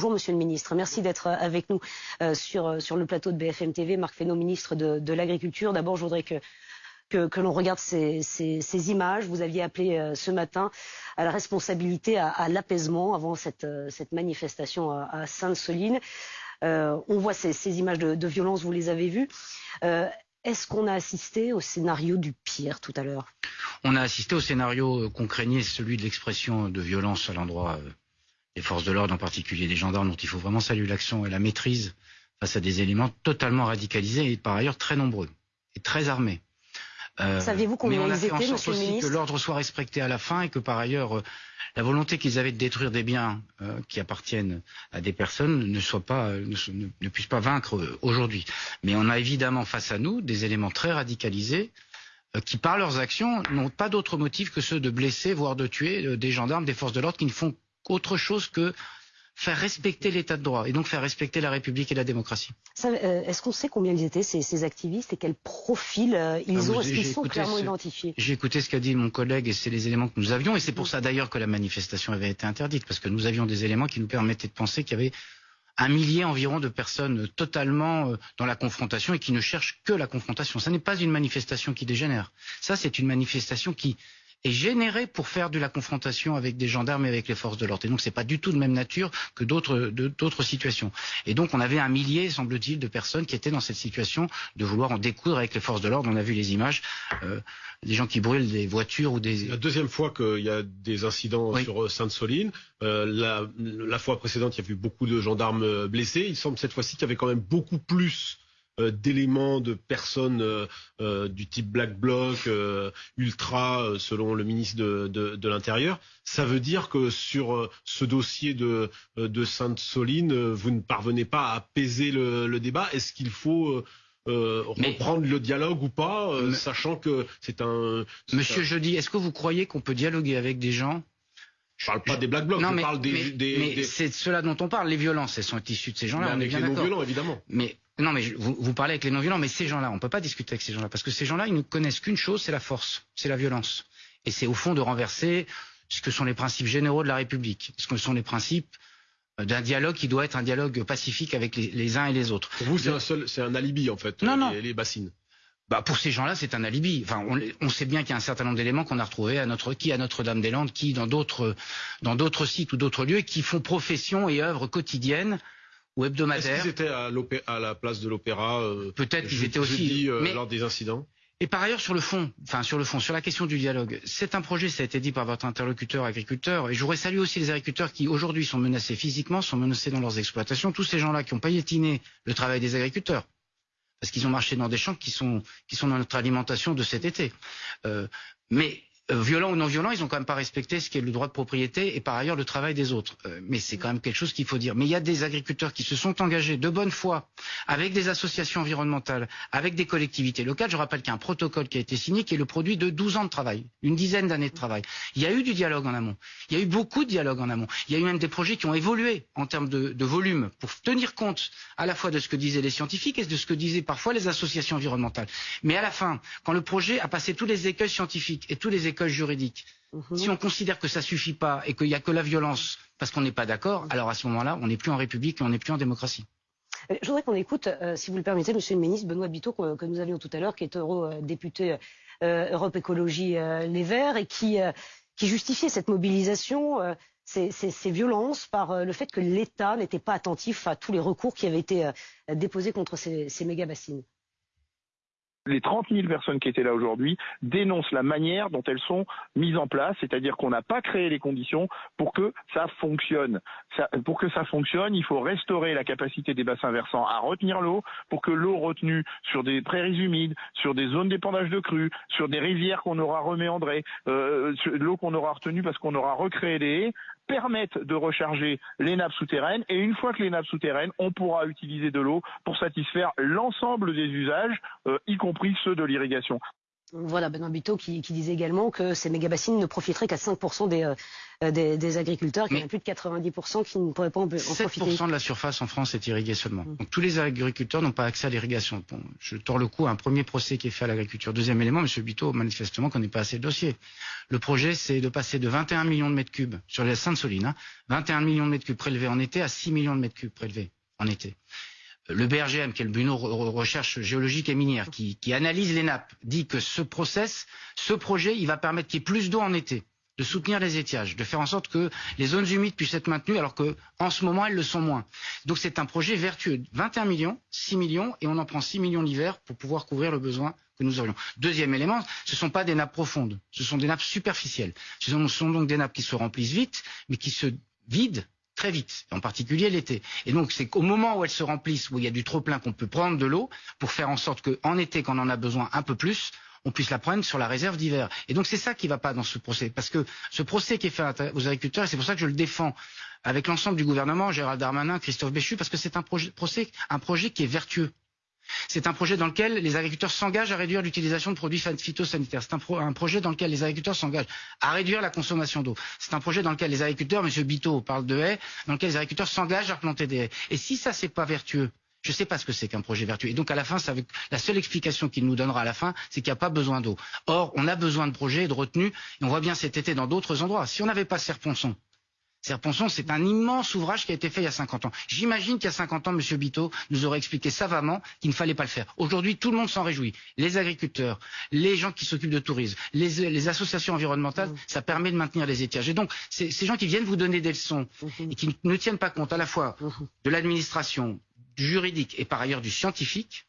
Bonjour Monsieur le Ministre, merci d'être avec nous euh, sur, sur le plateau de BFM TV. Marc Fesneau, ministre de, l'Agriculture. D'abord, je voudrais que, que, l'on regarde ces, ces, images. Vous aviez appelé euh, ce matin à la responsabilité, à, l'apaisement avant cette, euh, cette manifestation à, Sainte-Soline. on voit ces, images de, violence, vous les avez vues. Est-ce qu'on a assisté au scénario du pire tout à l'heure? On a assisté au scénario qu'on craignait, celui de l'expression de violence à l'endroit des forces de l'ordre, en particulier des gendarmes, dont il faut vraiment saluer l'action et la maîtrise face à des éléments totalement radicalisés et par ailleurs très nombreux et très armés. Euh, Saviez-vous combien ils étaient, Monsieur le ministre Que l'ordre soit respecté à la fin et que par ailleurs euh, la volonté qu'ils avaient de détruire des biens euh, qui appartiennent à des personnes ne soit pas, ne, puisse pas vaincre aujourd'hui. Mais on a évidemment face à nous des éléments très radicalisés qui, par leurs actions, n'ont pas d'autre motif que ceux de blesser, voire de tuer des gendarmes, des forces de l'ordre qui ne font autre chose que faire respecter l'état de droit et donc faire respecter la République et la démocratie. Euh, est-ce qu'on sait combien ils étaient ces, activistes et quel profil euh, ils ah, ont? Est-ce qu'ils sont clairement identifiés? J'ai écouté ce qu'a dit mon collègue et c'est les éléments que nous avions et c'est pour ça d'ailleurs que la manifestation avait été interdite parce que nous avions des éléments qui nous permettaient de penser qu'il y avait un millier environ de personnes totalement euh, dans la confrontation et qui ne cherchent que la confrontation. Ça n'est pas une manifestation qui dégénère. Ça, c'est une manifestation qui est généré pour faire de la confrontation avec des gendarmes et avec les forces de l'ordre. Et donc c'est pas du tout de même nature que d'autres d'autres situations. Et donc on avait un millier, semble-t-il, de personnes qui étaient dans cette situation de vouloir en découdre avec les forces de l'ordre. On a vu les images, euh, des gens qui brûlent des voitures ou des. La deuxième fois qu'il y a des incidents sur euh, Sainte-Soline. Euh, la, la fois précédente, il y a eu beaucoup de gendarmes euh, blessés. Il semble cette fois-ci qu'il y avait quand même beaucoup plus d'éléments de personnes euh, euh, du type Black Bloc, ultra, selon le ministre de, l'Intérieur. Ça veut dire que sur ce dossier de, Sainte-Soline, vous ne parvenez pas à apaiser le, débat. Est-ce qu'il faut reprendre le dialogue ou pas, sachant que c'est un. Monsieur Jeudi, est-ce que vous croyez qu'on peut dialoguer avec des gens? Je parle pas des black blocs, je parle des. Mais, c'est de cela dont on parle. Les violences, elles sont issues de ces gens-là. On est bien d'accord. violents, évidemment. Mais non, mais vous, vous, parlez avec les non-violents, mais ces gens-là, on ne peut pas discuter avec ces gens-là, parce que ces gens-là, ils ne connaissent qu'une chose, c'est la force, c'est la violence. Et c'est au fond de renverser ce que sont les principes généraux de la République, ce que sont les principes euh, d'un dialogue qui doit être un dialogue pacifique avec les, uns et les autres. Pour vous, c'est un seul, c'est un alibi en fait. Non, les, non. les bassines. Bah pour ces gens-là, c'est un alibi. Enfin, on, on sait bien qu'il y a un certain nombre d'éléments qu'on a retrouvés à notre qui à Notre-Dame-des-Landes, qui dans d'autres dans d'autres sites ou d'autres lieux, qui font profession et œuvre quotidienne ou hebdomadaire. Est-ce qu'ils étaient à, la place de l'opéra euh, Peut-être qu'ils étaient aussi euh, lors des incidents? Et par ailleurs, sur le fond, enfin sur le fond, sur la question du dialogue, c'est un projet, ça a été dit par votre interlocuteur agriculteur, et je voudrais saluer aussi les agriculteurs qui aujourd'hui sont menacés physiquement, sont menacés dans leurs exploitations, tous ces gens-là qui ont paillettiné le travail des agriculteurs, parce qu'ils ont marché dans des champs qui sont qui sont dans notre alimentation de cet été. Euh, mais violents ou non violents, ils ont quand même pas respecté ce qui est le droit de propriété et par ailleurs le travail des autres. Euh, mais c'est quand même quelque chose qu'il faut dire. Mais il y a des agriculteurs qui se sont engagés de bonne foi avec des associations environnementales, avec des collectivités locales. Je rappelle qu'il y a un protocole qui a été signé qui est le produit de 12 ans de travail, une dizaine d'années de travail. Il y a eu du dialogue en amont. Il y a eu beaucoup de dialogue en amont. Il y a eu même des projets qui ont évolué en termes de, de volume pour tenir compte à la fois de ce que disaient les scientifiques et de ce que disaient parfois les associations environnementales. Mais à la fin, quand le projet a passé tous les écueils scientifiques et tous les écueils juridique. Mhm. Si on considère que ça suffit pas et qu'il n'y a que la violence parce qu'on n'est pas d'accord, alors à ce moment-là, on n'est plus en République et on n'est plus en démocratie. Euh, je voudrais qu'on écoute, euh, si vous le permettez, Monsieur le ministre Benoît Biteau, que, nous avions tout à l'heure, qui est eurodéputé euh, Europe Écologie Les Verts et qui, qui justifiait cette mobilisation, ces, violences, par le fait que l'État n'était pas attentif à tous les recours qui avaient été déposés contre ces, ces méga-bassines les 30 000 personnes qui étaient là aujourd'hui dénoncent la manière dont elles sont mises en place, c'est-à-dire qu'on n'a pas créé les conditions pour que ça fonctionne. pour que ça fonctionne, il faut restaurer la capacité des bassins versants à retenir l'eau, pour que l'eau retenue sur des prairies humides, sur des zones d'épandage de crues, sur des rivières qu'on aura reméandrées, euh, l'eau qu'on aura retenue parce qu'on aura recréé des permettent de recharger les nappes souterraines et une fois que les nappes souterraines, on pourra utiliser de l'eau pour satisfaire l'ensemble des usages, euh, y compris ceux de l'irrigation. Voilà, Benoît Biteau qui, disait également que ces méga-bassines ne profiteraient qu'à 5% des, euh, des, des, agriculteurs, qu'il y en a plus de 90% qui ne pourraient pas en, en profiter. 7% de la surface en France est irriguée seulement. Mm. Donc tous les agriculteurs n'ont pas accès à l'irrigation. Bon, je tords le coup à un premier procès qui est fait à l'agriculture. Deuxième élément, M. Biteau, manifestement, qu'on n'est pas assez de dossiers. Le projet, c'est de passer de 21 millions de mètres cubes sur les Sainte-Soline, hein, 21 millions de mètres cubes prélevés en été à 6 millions de mètres cubes prélevés en été le BRGM, qui est le Bureau Recherche Géologique et Minière, qui, analyse les nappes, dit que ce process, ce projet, il va permettre qu'il y ait plus d'eau en été, de soutenir les étiages, de faire en sorte que les zones humides puissent être maintenues, alors qu'en ce moment, elles le sont moins. Donc c'est un projet vertueux. 21 millions, 6 millions, et on en prend 6 millions l'hiver pour pouvoir couvrir le besoin que nous aurions. Deuxième élément, ce ne sont pas des nappes profondes, ce sont des nappes superficielles. Ce sont donc des nappes qui se remplissent vite, mais qui se vident très vite, en particulier l'été. Et donc c'est qu'au moment où elles se remplissent, où il y a du trop plein, qu'on peut prendre de l'eau pour faire en sorte qu'en été, quand on en a besoin un peu plus, on puisse la prendre sur la réserve d'hiver. Et donc c'est ça qui ne va pas dans ce procès, parce que ce procès qui est fait aux agriculteurs, et c'est pour ça que je le défends avec l'ensemble du gouvernement, Gérald Darmanin, Christophe Béchu, parce que c'est un procès, un projet qui est vertueux. C'est un projet dans lequel les agriculteurs s'engagent à réduire l'utilisation de produits phytosanitaires. C'est un, projet dans lequel les agriculteurs s'engagent à réduire la consommation d'eau. C'est un projet dans lequel les agriculteurs, M. Biteau parle de haies, dans lequel les agriculteurs s'engagent à planter des haies. Et si ça, c'est pas vertueux, je ne sais pas ce que c'est qu'un projet vertueux. Et donc à la fin, la seule explication qu'il nous donnera à la fin, c'est qu'il n'y a pas besoin d'eau. Or, on a besoin de projets et de retenues, et on voit bien cet été dans d'autres endroits. Si on n'avait pas Serponçon, Serponçon, c'est un immense ouvrage qui a été fait il y a 50 ans. J'imagine qu'il y a 50 ans, M. Biteau nous aurait expliqué savamment qu'il ne fallait pas le faire. Aujourd'hui, tout le monde s'en réjouit. Les agriculteurs, les gens qui s'occupent de tourisme, les, associations environnementales, mmh. ça permet de maintenir les étiages. Et donc, ces gens qui viennent vous donner des leçons mmh. et qui ne tiennent pas compte à la fois mmh. de l'administration, du juridique et par ailleurs du scientifique,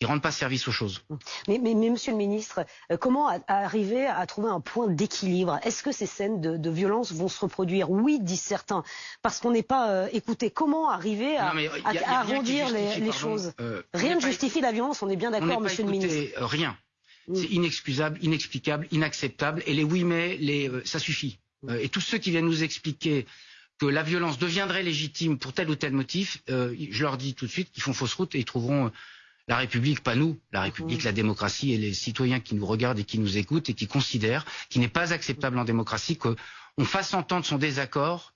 ils rendent pas service aux choses. Mais, Monsieur le Ministre, euh, comment arriver à trouver un point d'équilibre? Est-ce que ces scènes de, violence vont se reproduire? Oui, disent certains, parce qu'on n'est pas euh, écouté. Comment arriver à, arrondir les, choses? euh, Rien ne justifie la violence, on est bien d'accord, Monsieur le Ministre. Rien. Mm. C'est inexcusable, inexplicable, inacceptable. Et les oui mais, les, ça suffit. Mm. et tous ceux qui viennent nous expliquer que la violence deviendrait légitime pour tel ou tel motif, je leur dis tout de suite qu'ils font fausse route et ils trouveront la République, pas nous, la République, la démocratie et les citoyens qui nous regardent et qui nous écoutent et qui considèrent qu'il n'est pas acceptable en démocratie qu'on fasse entendre son désaccord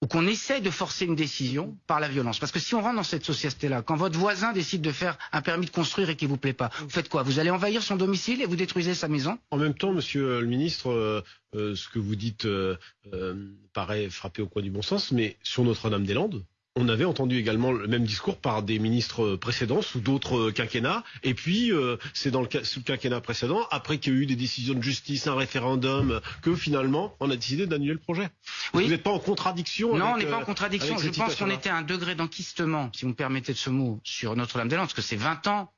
ou qu'on essaie de forcer une décision par la violence. Parce que si on rentre dans cette société-là, quand votre voisin décide de faire un permis de construire et qu'il vous plaît pas, vous faites quoi? Vous allez envahir son domicile et vous détruisez sa maison? En même temps, monsieur le ministre, euh, euh, ce que vous dites euh, paraît frapper au coin du bon sens, mais sur Notre-Dame-des-Landes, on avait entendu également le même discours par des ministres précédents sous d'autres quinquennats. Et puis, euh, c'est dans le, sous le quinquennat précédent, après qu'il y a eu des décisions de justice, un référendum, que finalement, on a décidé d'annuler le projet. Vous n'êtes pas en contradiction Non, on n'est pas en euh, contradiction. Je pense qu'on était à un degré d'enquistement, si vous me permettez de ce mot, sur Notre-Dame-des-Landes, parce que c'est 20 ans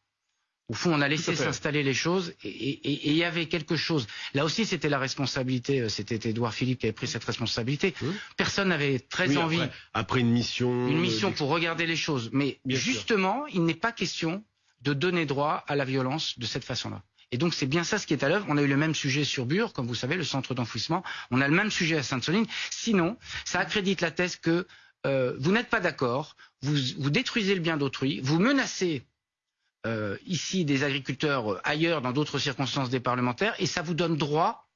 au fond, on a laissé s'installer les choses et il y avait quelque chose. Là aussi, c'était la responsabilité. Euh, c'était Édouard Philippe qui avait pris cette responsabilité. Personne n'avait très envie. Après, une mission. Une mission pour regarder les choses. Mais justement, il n'est pas question de donner droit à la violence de cette façon-là. Et donc c'est bien ça ce qui est à l'œuvre. On a eu le même sujet sur Bure, comme vous savez, le centre d'enfouissement. On a le même sujet à Sainte-Soline. Sinon, ça accrédite la thèse que euh, vous n'êtes pas d'accord, vous, vous détruisez le bien d'autrui, vous menacez euh, ici des agriculteurs euh, ailleurs dans d'autres circonstances des parlementaires et ça vous donne droit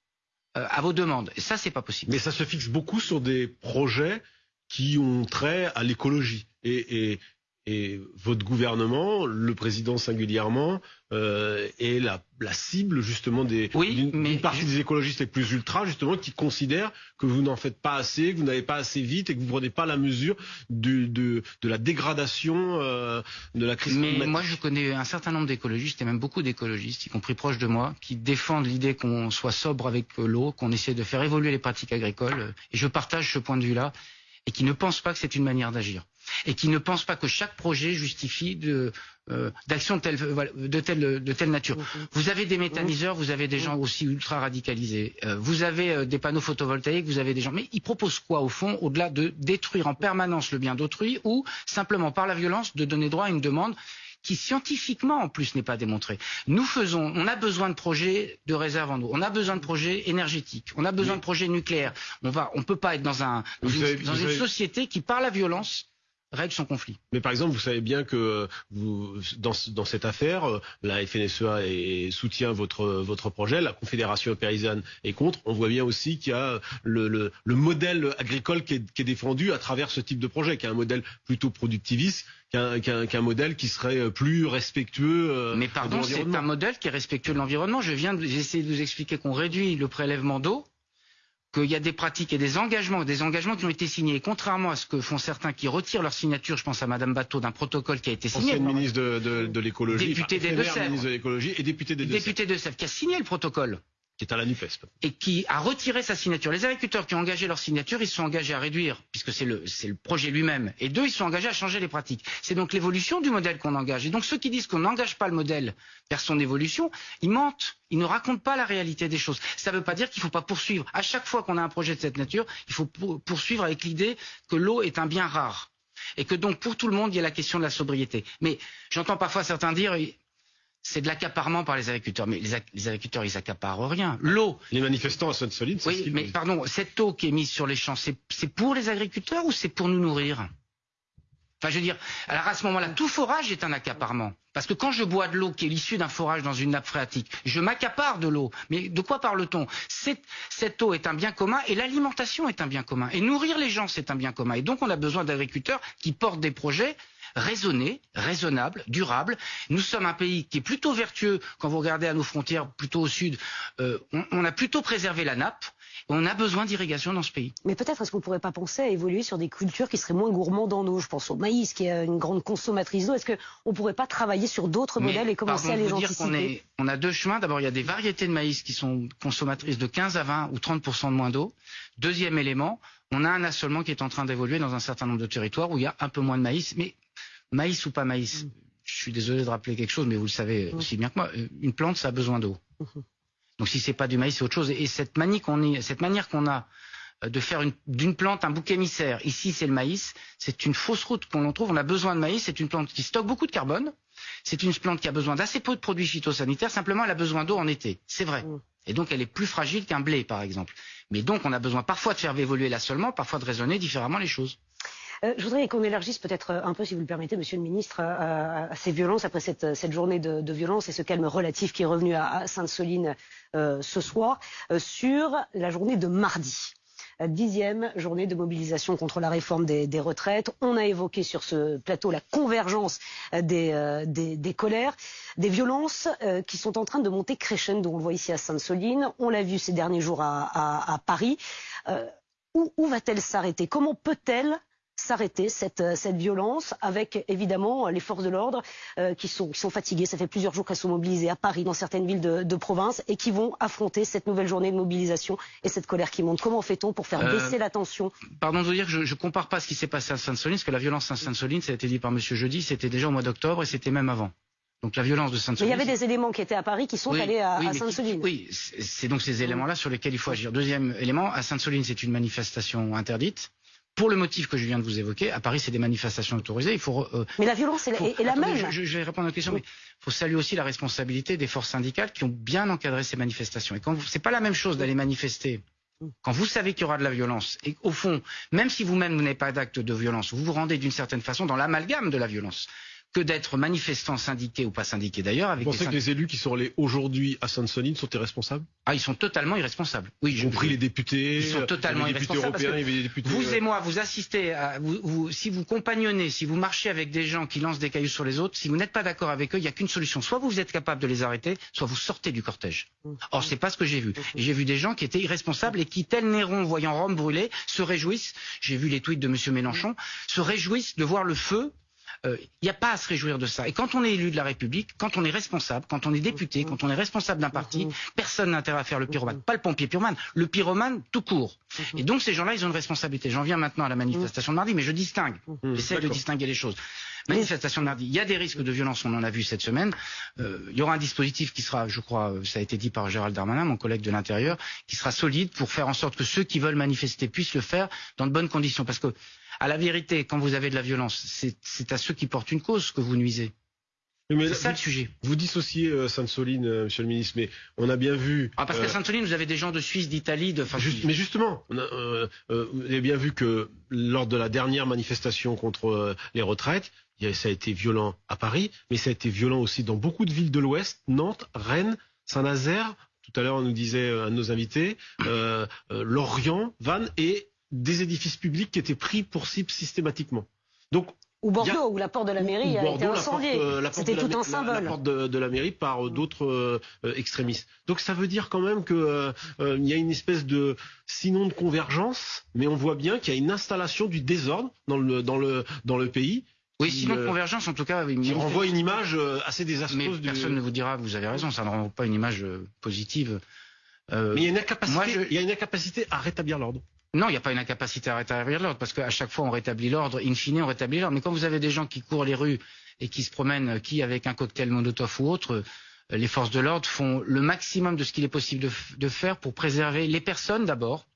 euh, à vos demandes. Et ça, c'est pas possible. Mais ça se fixe beaucoup sur des projets qui ont trait à l'écologie. et, et votre gouvernement, le président singulièrement, euh, est la, la, cible justement des oui, d'une partie des écologistes les plus ultra justement qui considèrent que vous n'en faites pas assez, que vous n'avez pas assez vite et que vous ne prenez pas la mesure de, de, de la dégradation euh, de la crise Mais moi je connais un certain nombre d'écologistes et même beaucoup d'écologistes, y compris proches de moi, qui défendent l'idée qu'on soit sobre avec l'eau, qu'on essaie de faire évoluer les pratiques agricoles. Et je partage ce point de vue-là et qui ne pensent pas que c'est une manière d'agir et qui ne pensent pas que chaque projet justifie de euh, d'action de telle, de, telle, de telle nature. Vous avez des méthaniseurs, vous avez des gens aussi ultra radicalisés, euh, vous avez euh, des panneaux photovoltaïques, vous avez des gens. Mais ils proposent quoi au fond, au-delà de détruire en permanence le bien d'autrui ou simplement par la violence de donner droit à une demande qui scientifiquement en plus n'est pas démontrée. Nous faisons, on a besoin de projets de réserve en eau, on a besoin de projets énergétiques, on a besoin de projets nucléaires. On va, on peut pas être dans un dans, une, société qui par la violence règle son conflit. Mais par exemple, vous savez bien que vous, dans, dans cette affaire, la FNSEA est, soutient votre, votre projet, la Confédération paysanne est contre. On voit bien aussi qu'il y a le, le, le modèle agricole qui est, qui est, défendu à travers ce type de projet, qui est un modèle plutôt productiviste qu'un qu qu modèle qui serait plus respectueux. Euh, Mais pardon, c'est un modèle qui est respectueux de l'environnement. Je viens d'essayer de vous expliquer qu'on réduit le prélèvement d'eau qu'il y a des pratiques et des engagements, des engagements qui ont été signés. Et contrairement à ce que font certains qui retirent leur signature, je pense à Madame Bateau, d'un protocole qui a été signé. Ancienne ministre de, de, de l'écologie, député des Deux-Sèvres, ministre de l'écologie et député des Deux-Sèvres. Député de Sèvres, qui a signé le protocole Et qui a retiré sa signature. Les agriculteurs qui ont engagé leur signature, ils se sont engagés à réduire, puisque c'est le, le projet lui-même. Et deux, ils sont engagés à changer les pratiques. C'est donc l'évolution du modèle qu'on engage. Et donc ceux qui disent qu'on n'engage pas le modèle vers son évolution, ils mentent. Ils ne racontent pas la réalité des choses. Ça ne veut pas dire qu'il ne faut pas poursuivre. À chaque fois qu'on a un projet de cette nature, il faut poursuivre avec l'idée que l'eau est un bien rare. Et que donc pour tout le monde, il y a la question de la sobriété. Mais j'entends parfois certains dire c'est de l'accaparement par les agriculteurs. Mais les, les, agriculteurs, ils accaparent rien. L'eau. Les manifestants à Sainte-Soline, c'est Oui, mais pardon, cette eau qui est mise sur les champs, c'est pour les agriculteurs ou c'est pour nous nourrir? Enfin, je veux dire, alors à ce moment-là, tout forage est un accaparement. Parce que quand je bois de l'eau qui est issue d'un forage dans une nappe phréatique, je m'accapare de l'eau. Mais de quoi parle-t-on? Cette eau est un bien commun et l'alimentation est un bien commun. Et nourrir les gens, c'est un bien commun. Et donc, on a besoin d'agriculteurs qui portent des projets raisonné, raisonnable, durable. Nous sommes un pays qui est plutôt vertueux quand vous regardez à nos frontières, plutôt au sud. Euh, on, on, a plutôt préservé la nappe. On a besoin d'irrigation dans ce pays. Mais peut-être est-ce qu'on ne pourrait pas penser à évoluer sur des cultures qui seraient moins gourmandes en eau? Je pense au maïs, qui est une grande consommatrice d'eau. Est-ce qu'on ne pourrait pas travailler sur d'autres modèles et commencer à les dire qu'on est, On a deux chemins. D'abord, il y a des variétés de maïs qui sont consommatrices de 15 à 20 ou 30 de moins d'eau. Deuxième élément, on a un assolement qui est en train d'évoluer dans un certain nombre de territoires où il y a un peu moins de maïs. Mais maïs ou pas maïs, mm. je suis désolé de rappeler quelque chose, mais vous le savez mm. aussi bien que moi, une plante, ça a besoin d'eau. Mm-hmm. Donc si c'est pas du maïs, c'est autre chose. Et cette, manie qu'on cette manière qu'on a euh, de faire d'une plante un bouc émissaire, ici c'est le maïs, c'est une fausse route qu'on trouve. On a besoin de maïs, c'est une plante qui stocke beaucoup de carbone. C'est une plante qui a besoin d'assez peu de produits phytosanitaires, simplement elle a besoin d'eau en été. C'est vrai. Mm. Et donc elle est plus fragile qu'un blé, par exemple. Mais donc on a besoin parfois de faire évoluer l'assolement, parfois de raisonner différemment les choses. Euh, je voudrais qu'on élargisse peut-être euh, un peu, si vous le permettez, Monsieur le Ministre, à, ces violences après cette, journée de, violence et ce calme relatif qui est revenu à, Sainte-Soline euh, ce soir sur la journée de mardi dixième journée de mobilisation contre la réforme des, retraites. On a évoqué sur ce plateau la convergence des, colères, des violences qui sont en train de monter crescendo. On le voit ici à Sainte-Soline, on l'a vu ces derniers jours à Paris. où, où va-t-elle s'arrêter? Comment peut-elle s'arrêter cette, euh, cette violence avec évidemment les forces de l'ordre euh, qui, sont, qui sont fatiguées. Ça fait plusieurs jours qu'elles sont mobilisées à Paris, dans certaines villes de, de, province et qui vont affronter cette nouvelle journée de mobilisation et cette colère qui monte. Comment fait-on pour faire euh, baisser la tension? Pardon de vous dire que je ne compare pas ce qui s'est passé à Sainte-Soline, parce que la violence à Sainte-Soline, ça a été dit par Monsieur Jeudi, c'était déjà au mois d'octobre et c'était même avant. Donc la violence de Sainte-Soline. Mais il y avait des éléments qui étaient à Paris qui sont allés à, à Sainte-Soline. Oui, c'est donc ces éléments-là sur lesquels il faut agir. Deuxième élément, à Sainte-Soline, c'est une manifestation interdite pour le motif que je viens de vous évoquer, à Paris, c'est des manifestations autorisées. Il faut. Euh, mais la violence est, la même. Je, je, vais répondre à la question, mais il faut saluer aussi la responsabilité des forces syndicales qui ont bien encadré ces manifestations. Et quand c'est pas la même chose d'aller manifester quand vous savez qu'il y aura de la violence, et au fond, même si vous-même vous n'avez pas d'acte de violence, vous vous rendez d'une certaine façon dans l'amalgame de la violence que d'être manifestant syndiqué ou pas syndiqué d'ailleurs. Avec vous pensez que les élus qui sont allés aujourd'hui à Sainte-Soline sont irresponsables? Ah, ils sont totalement irresponsables. Oui, y compris les députés. Ils sont totalement irresponsables. vous euh, et moi, vous assistez, à, vous, vous, si vous compagnonnez, si vous marchez avec des gens qui lancent des cailloux sur les autres, si vous n'êtes pas d'accord avec eux, il n'y a qu'une solution. Soit vous êtes capable de les arrêter, soit vous sortez du cortège. Or, c'est pas ce que j'ai vu. J'ai vu des gens qui étaient irresponsables et qui, tel Néron, voyant Rome brûler, se réjouissent. J'ai vu les tweets de Monsieur Mélenchon, se réjouissent de voir le feu il euh, n'y a pas à se réjouir de ça. Et quand on est élu de la République, quand on est responsable, quand on est député, quand on est responsable d'un parti, personne n'a intérêt à faire le pyromane. Pas le pompier pyromane, le pyromane tout court. Et donc ces gens-là, ils ont une responsabilité. J'en viens maintenant à la manifestation de mardi, mais je distingue. J'essaie de distinguer les choses. Manifestation de mardi, il y a des risques de violence, on en a vu cette semaine. Euh, il y aura un dispositif qui sera, je crois, euh, ça a été dit par Gérald Darmanin, mon collègue de l'Intérieur, qui sera solide pour faire en sorte que ceux qui veulent manifester puissent le faire dans de bonnes conditions. Parce que à la vérité, quand vous avez de la violence, c'est à ceux qui portent une cause que vous nuisez. c'est ça le sujet. Vous dissociez euh, Sainte-Soline, euh, Monsieur le Ministre, mais on a bien vu. Ah, parce qu'à Sainte-Soline, vous avez des gens de Suisse, d'Italie, de. mais justement, on a, vous avez bien vu que lors de la dernière manifestation contre les retraites, ça a été violent à Paris, mais ça a été violent aussi dans beaucoup de villes de l'Ouest, Nantes, Rennes, Saint-Nazaire. Tout à l'heure, on nous disait un de nos invités, Lorient, Vannes et des édifices publics qui étaient pris pour cible systématiquement. Donc ou Bordeaux, où la porte de la mairie a été incendiée. Euh, C'était tout un symbole. La, porte de, la mairie par euh, d'autres euh, extrémistes. Donc ça veut dire quand même qu'il il y a une espèce de, sinon de convergence, mais on voit bien qu'il y a une installation du désordre dans le, dans le, dans le pays. Oui, sinon de convergence, en tout cas. Qui renvoie une image assez désastreuse. Mais personne ne vous dira, vous avez raison, ça ne renvoie pas une image positive. mais il y, a une incapacité, il y a une incapacité à rétablir l'ordre. Non, il n'y a pas une incapacité à rétablir l'ordre, parce qu'à chaque fois on rétablit l'ordre, in fine on rétablit l'ordre. Mais quand vous avez des gens qui courent les rues et qui se promènent, qui avec un cocktail Molotov ou autre, euh, les forces de l'ordre font le maximum de ce qu'il est possible de, faire pour préserver les personnes d'abord,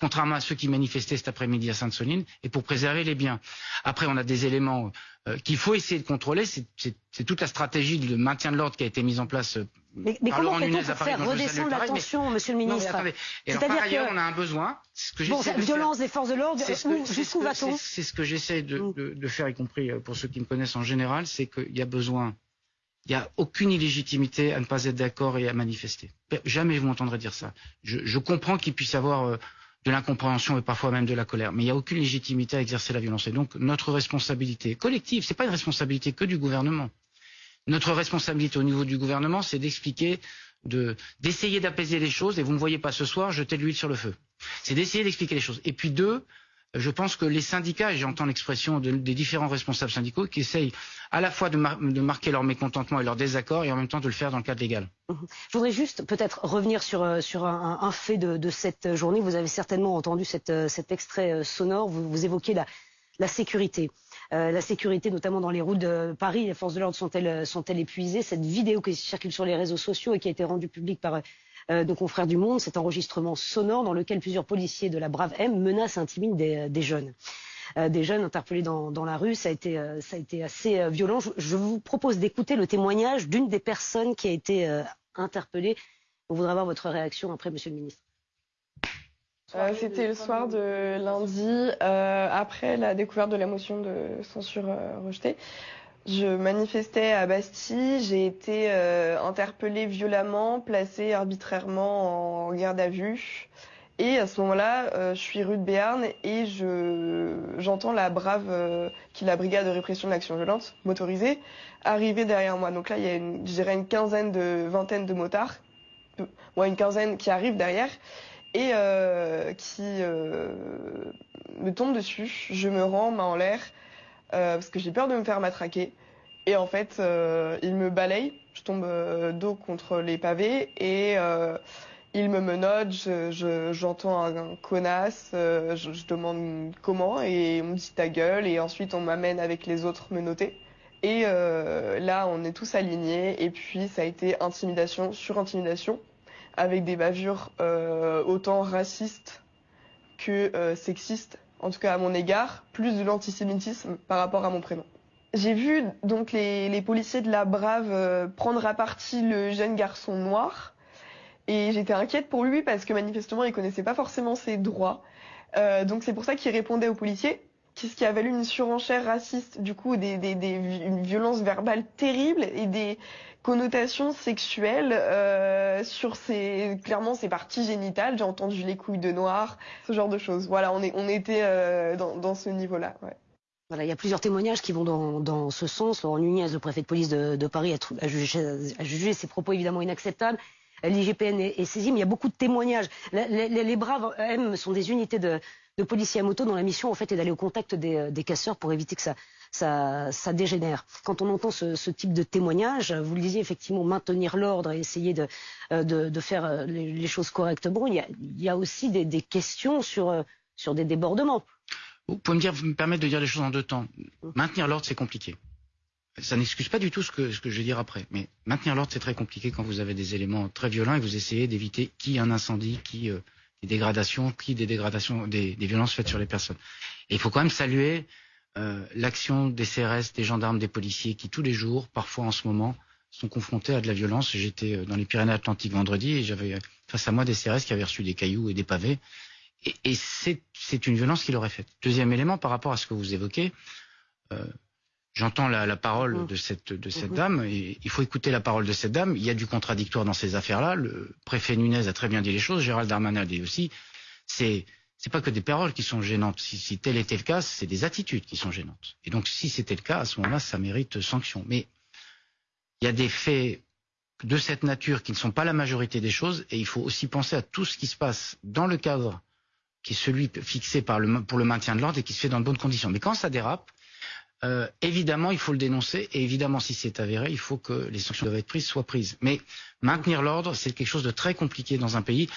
contrairement à ceux qui manifestaient cet après-midi à Sainte-Soline, et pour préserver les biens. Après, on a des éléments euh, qu'il faut essayer de contrôler. C'est toute la stratégie de maintien de l'ordre qui a été mise en place euh, mais, mais comment pour faire redescendre la tension, Monsieur le Ministre C'est-à-dire ailleurs, on a un besoin. Ce que bon, violence des forces de l'ordre, jusqu'où va-t-on C'est ce que j'essaie de, de, faire, y compris euh, pour ceux qui me connaissent en général, c'est qu'il y a besoin. Il n'y a aucune illégitimité à ne pas être d'accord et à manifester. Jamais vous m'entendrez dire ça. Je, je comprends qu'il puisse y avoir euh, de l'incompréhension et parfois même de la colère, mais il n'y a aucune légitimité à exercer la violence. Et donc notre responsabilité collective, c'est pas une responsabilité que du gouvernement notre responsabilité au niveau du gouvernement, c'est d'expliquer, d'essayer d'apaiser les choses. Et vous ne me voyez pas ce soir jeter de l'huile sur le feu. C'est d'essayer d'expliquer les choses. Et puis deux, je pense que les syndicats, et j'entends l'expression des différents responsables syndicaux, qui essayent à la fois de, marquer leur mécontentement et leur désaccord, et en même temps de le faire dans le cadre légal. Je voudrais juste peut-être revenir sur, euh, un, fait de, cette journée. Vous avez certainement entendu euh, cet extrait euh, sonore. Vous, évoquez la, sécurité. La sécurité, notamment dans les routes de Paris. Les forces de l'ordre sont-elles sont épuisées? Cette vidéo qui circule sur les réseaux sociaux et qui a été rendue publique par euh, nos confrères du Monde, cet enregistrement sonore dans lequel plusieurs policiers de la Brave M menacent et intimident des, jeunes. Euh, des jeunes interpellés dans, la rue, ça a été, ça a été assez violent. Je, vous propose d'écouter le témoignage d'une des personnes qui a été interpellée. On voudrait avoir votre réaction après, Monsieur le Ministre. Euh, c'était le soir de lundi, euh, après la découverte de la motion de censure euh, rejetée. Je manifestais à Bastille, j'ai été interpellée violemment, placée arbitrairement en garde à vue. Et à ce moment-là, je suis rue de Béarn et je j'entends la brave, qui est la brigade de répression de l'action violente, motorisée, arriver derrière moi. Donc là, il y a une, une quinzaine de, vingtaine de motards, ouais, une quinzaine qui arrivent derrière et euh, qui euh, me tombe dessus. Je me rends main en l'air euh, parce que j'ai peur de me faire matraquer. Et en fait, il me balaye. Je tombe dos contre les pavés et il me menote. J'entends un, connasse. Je, demande comment et on me dit ta gueule. Et ensuite, on m'amène avec les autres menottés. Et là, on est tous alignés. Et puis, ça a été intimidation sur intimidation avec des bavures euh, autant racistes que euh, sexistes, en tout cas à mon égard, plus de l'antisémitisme par rapport à mon prénom. J'ai vu donc les, policiers de la Brave euh, prendre à partie le jeune garçon noir et j'étais inquiète pour lui parce que manifestement il connaissait pas forcément ses droits. donc c'est pour ça qu'il répondait aux policiers, ce qui a valu une surenchère raciste, du coup une violence verbale terrible et des, connotation sexuelle euh, sur ces clairement ces parties génitales. J'ai entendu les couilles de noir, ce genre de choses. Voilà, on était euh, dans, ce niveau-là. Voilà, il y a plusieurs témoignages qui vont dans, ce sens. Laurent Nunez, le préfet de police de, Paris, a, jugé, a, ces propos évidemment inacceptables. L'IGPN est, est, saisi, mais il y a beaucoup de témoignages. Les Braves M sont des unités de, de policiers à moto dont la mission en fait est d'aller au contact des, des casseurs pour éviter que ça, ça, ça dégénère. Quand on entend ce, ce, type de témoignage, vous le disiez effectivement, maintenir l'ordre et essayer de, euh, de, de faire euh, les, les, choses correctement, il y a, il y a aussi des, des questions sur, euh, sur des débordements. Vous pouvez me, dire, vous me permettre de dire les choses en deux temps. Maintenir l'ordre, c'est compliqué. Ça n'excuse pas du tout ce que, ce que je vais dire après. Mais maintenir l'ordre, c'est très compliqué quand vous avez des éléments très violents et vous essayez d'éviter qui un incendie, qui des dégradations, qui des dégradations, des, violences faites sur les personnes. Et il faut quand même saluer l'action des CRS, des gendarmes, des policiers qui tous les jours, parfois en ce moment, sont confrontés à de la violence. J'étais dans les Pyrénées-Atlantiques vendredi et j'avais face à moi des CRS qui avaient reçu des cailloux et des pavés. Et, c'est une violence qui leur est faite. Deuxième élément, par rapport à ce que vous évoquez, euh, j'entends la, la, parole mmh. de cette, de cette mmh. dame, et il faut écouter la parole de cette dame. Il y a du contradictoire dans ces affaires-là. Le préfet Nunez a très bien dit les choses, Gérald Darmanin a dit aussi. C'est c'est pas que des paroles qui sont gênantes. Si, si tel était le cas, c'est des attitudes qui sont gênantes. Et donc, si c'était le cas, à ce moment-là, ça mérite sanction. Mais il y a des faits de cette nature qui ne sont pas la majorité des choses, et il faut aussi penser à tout ce qui se passe dans le cadre qui est celui fixé par le, pour le maintien de l'ordre et qui se fait dans de bonnes conditions. Mais quand ça dérape, euh, évidemment, il faut le dénoncer et évidemment, si c'est avéré, il faut que les sanctions doivent être prises soient prises. Mais maintenir l'ordre, c'est quelque chose de très compliqué dans un pays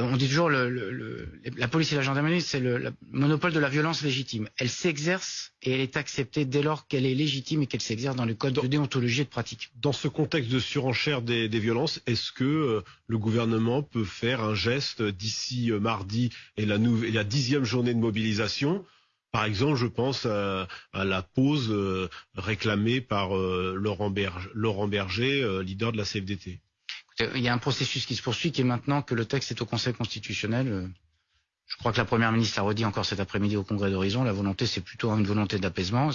on dit toujours le, la police et la gendarmerie, c'est le, monopole de la violence légitime. Elle s'exerce et elle est acceptée dès lors qu'elle est légitime et qu'elle s'exerce dans le code de déontologie et de pratique. Dans ce contexte de surenchère des, violences, est-ce que euh, le gouvernement peut faire un geste d'ici euh, mardi et la dixième journée de mobilisation par exemple, je pense à, la pause euh, réclamée par Laurent, Berger, Laurent Berger leader de la CFDT. Il y a un processus qui se poursuit qui est maintenant que le texte est au Conseil constitutionnel. Euh, je crois que la Première ministre a redit encore cet après-midi au Congrès d'Horizon. La volonté, c'est plutôt une volonté d'apaisement.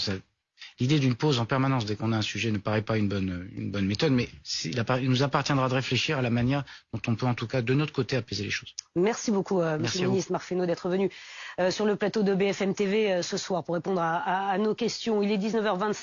L'idée d'une pause en permanence dès qu'on a un sujet ne paraît pas une bonne, une bonne méthode, mais il nous appartiendra de réfléchir à la manière dont on peut en tout cas de notre côté apaiser les choses. Merci beaucoup, euh, Monsieur le ministre Marc Fesneau, d'être venu euh, sur le plateau de BFM TV euh, ce soir pour répondre à, à nos questions. Il est 19h25.